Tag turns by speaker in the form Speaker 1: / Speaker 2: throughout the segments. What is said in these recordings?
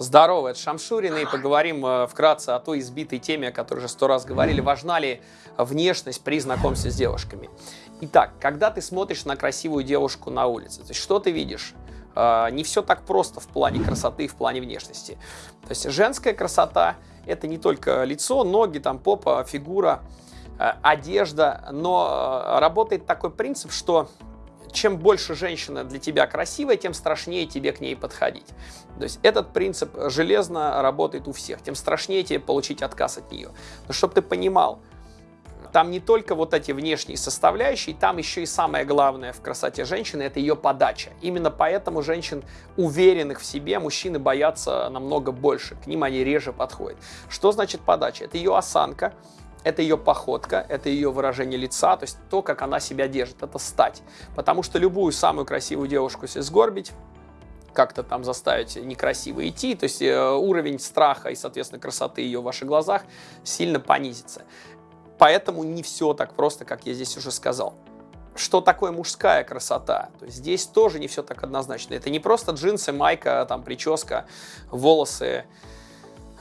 Speaker 1: Здорово, это Шамшурин, и поговорим э, вкратце о той избитой теме, о которой уже сто раз говорили. Важна ли внешность при знакомстве с девушками? Итак, когда ты смотришь на красивую девушку на улице, то есть что ты видишь? Э, не все так просто в плане красоты, в плане внешности. То есть женская красота – это не только лицо, ноги, там, попа, фигура, э, одежда, но работает такой принцип, что чем больше женщина для тебя красивая, тем страшнее тебе к ней подходить. То есть этот принцип железно работает у всех. Тем страшнее тебе получить отказ от нее. Но чтобы ты понимал, там не только вот эти внешние составляющие, там еще и самое главное в красоте женщины – это ее подача. Именно поэтому женщин, уверенных в себе, мужчины боятся намного больше, к ним они реже подходят. Что значит подача? Это ее осанка, это ее походка, это ее выражение лица, то есть то, как она себя держит, это стать. Потому что любую самую красивую девушку, если сгорбить, как-то там заставить некрасиво идти, то есть э, уровень страха и, соответственно, красоты ее в ваших глазах сильно понизится. Поэтому не все так просто, как я здесь уже сказал. Что такое мужская красота? То есть здесь тоже не все так однозначно. Это не просто джинсы, майка, там прическа, волосы,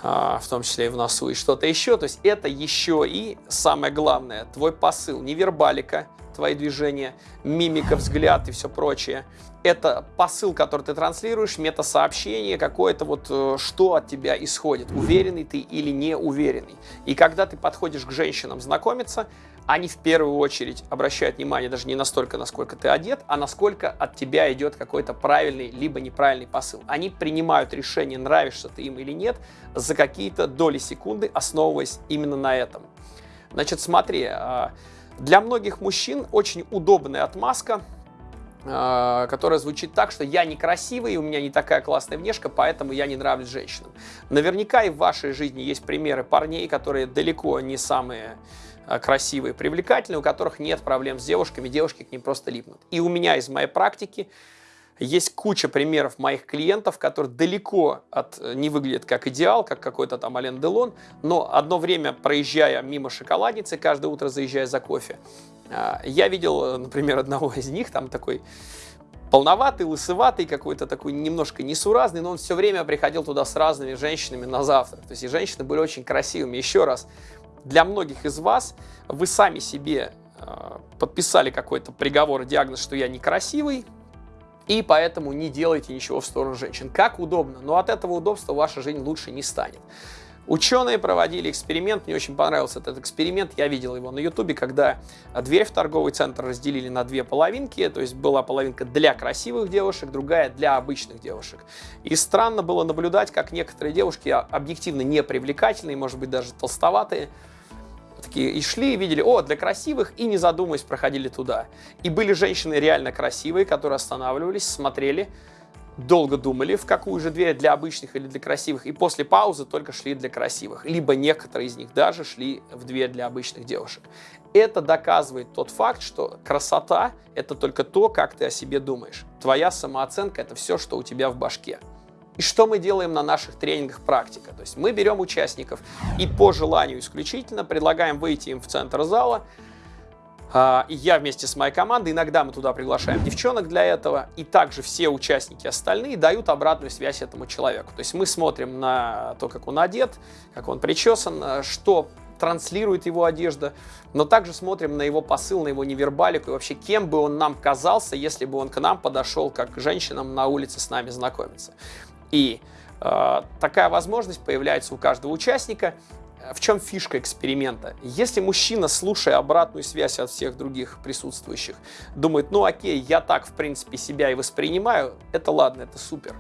Speaker 1: в том числе и в носу, и что-то еще. То есть это еще и, самое главное, твой посыл, невербалика, твои движения, мимика, взгляд и все прочее. Это посыл, который ты транслируешь, метасообщение, какое-то вот, э, что от тебя исходит, уверенный ты или не уверенный. И когда ты подходишь к женщинам знакомиться, они в первую очередь обращают внимание даже не настолько, насколько ты одет, а насколько от тебя идет какой-то правильный либо неправильный посыл. Они принимают решение, нравишься ты им или нет, за какие-то доли секунды, основываясь именно на этом. Значит, смотри, а, для многих мужчин очень удобная отмазка, а, которая звучит так, что я некрасивый, у меня не такая классная внешка, поэтому я не нравлюсь женщинам. Наверняка и в вашей жизни есть примеры парней, которые далеко не самые Э, красивые, привлекательные, у которых нет проблем с девушками, девушки к ним просто липнут. И у меня из моей практики есть куча примеров моих клиентов, которые далеко от, э, не выглядят как идеал, как какой-то там Ален Делон, но одно время, проезжая мимо шоколадницы, каждое утро заезжая за кофе, э, я видел, например, одного из них, там такой полноватый, лысоватый, какой-то такой немножко несуразный, но он все время приходил туда с разными женщинами на завтрак. То есть и женщины были очень красивыми. Еще раз, для многих из вас вы сами себе э, подписали какой-то приговор, диагноз, что я некрасивый, и поэтому не делайте ничего в сторону женщин. Как удобно, но от этого удобства ваша жизнь лучше не станет. Ученые проводили эксперимент, мне очень понравился этот эксперимент, я видел его на ютубе, когда дверь в торговый центр разделили на две половинки, то есть была половинка для красивых девушек, другая для обычных девушек. И странно было наблюдать, как некоторые девушки объективно непривлекательные, может быть даже толстоватые, такие и шли, и видели, о, для красивых, и не задумываясь проходили туда. И были женщины реально красивые, которые останавливались, смотрели, долго думали, в какую же дверь для обычных или для красивых, и после паузы только шли для красивых. Либо некоторые из них даже шли в дверь для обычных девушек. Это доказывает тот факт, что красота – это только то, как ты о себе думаешь. Твоя самооценка – это все, что у тебя в башке. И что мы делаем на наших тренингах практика? То есть мы берем участников и по желанию исключительно предлагаем выйти им в центр зала, а, и я вместе с моей командой, иногда мы туда приглашаем девчонок для этого, и также все участники остальные дают обратную связь этому человеку. То есть мы смотрим на то, как он одет, как он причесан, что транслирует его одежда, но также смотрим на его посыл, на его невербалику и вообще кем бы он нам казался, если бы он к нам подошел как к женщинам на улице с нами знакомиться. И э, такая возможность появляется у каждого участника. В чем фишка эксперимента? Если мужчина, слушая обратную связь от всех других присутствующих, думает, ну окей, я так в принципе себя и воспринимаю, это ладно, это супер.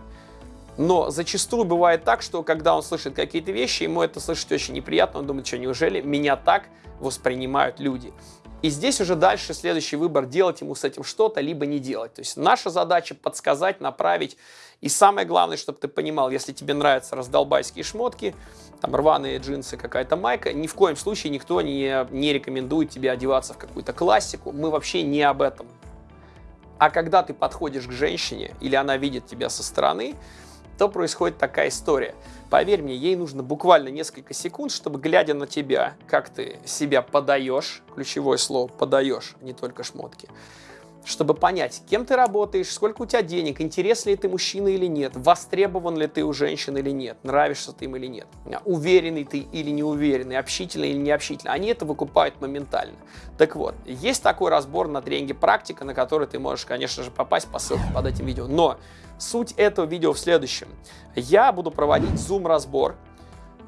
Speaker 1: Но зачастую бывает так, что когда он слышит какие-то вещи, ему это слышать очень неприятно, он думает, что неужели меня так воспринимают люди? И здесь уже дальше следующий выбор, делать ему с этим что-то, либо не делать. То есть наша задача подсказать, направить. И самое главное, чтобы ты понимал, если тебе нравятся раздолбайские шмотки, там рваные джинсы, какая-то майка, ни в коем случае никто не, не рекомендует тебе одеваться в какую-то классику. Мы вообще не об этом. А когда ты подходишь к женщине, или она видит тебя со стороны, то происходит такая история. Поверь мне, ей нужно буквально несколько секунд, чтобы, глядя на тебя, как ты себя подаешь, ключевое слово «подаешь», не только шмотки, чтобы понять, кем ты работаешь, сколько у тебя денег, интересен ли ты мужчина или нет, востребован ли ты у женщин или нет, нравишься ты им или нет, уверенный ты или не уверенный, общительный или не общительный. Они это выкупают моментально. Так вот, есть такой разбор на тренинге «Практика», на который ты можешь, конечно же, попасть по ссылке под этим видео. Но суть этого видео в следующем. Я буду проводить зум-разбор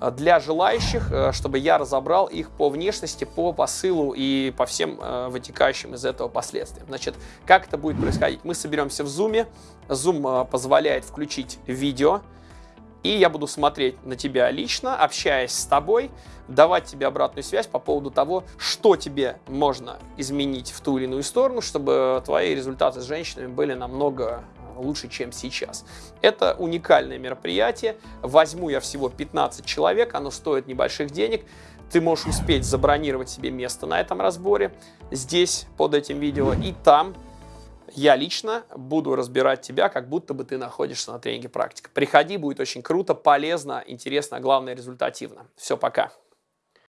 Speaker 1: для желающих, э, чтобы я разобрал их по внешности, по посылу и по всем э, вытекающим из этого последствиям. Значит, как это будет происходить? Мы соберемся в Zoom. Zoom позволяет включить видео, и я буду смотреть на тебя лично, общаясь с тобой, давать тебе обратную связь по поводу того, что тебе можно изменить в ту или иную сторону, чтобы твои результаты с женщинами были намного лучше, чем сейчас. Это уникальное мероприятие. Возьму я всего 15 человек, оно стоит небольших денег. Ты можешь успеть забронировать себе место на этом разборе здесь, под этим видео, и там я лично буду разбирать тебя, как будто бы ты находишься на тренинге практика. Приходи, будет очень круто, полезно, интересно, а главное результативно. Все, пока.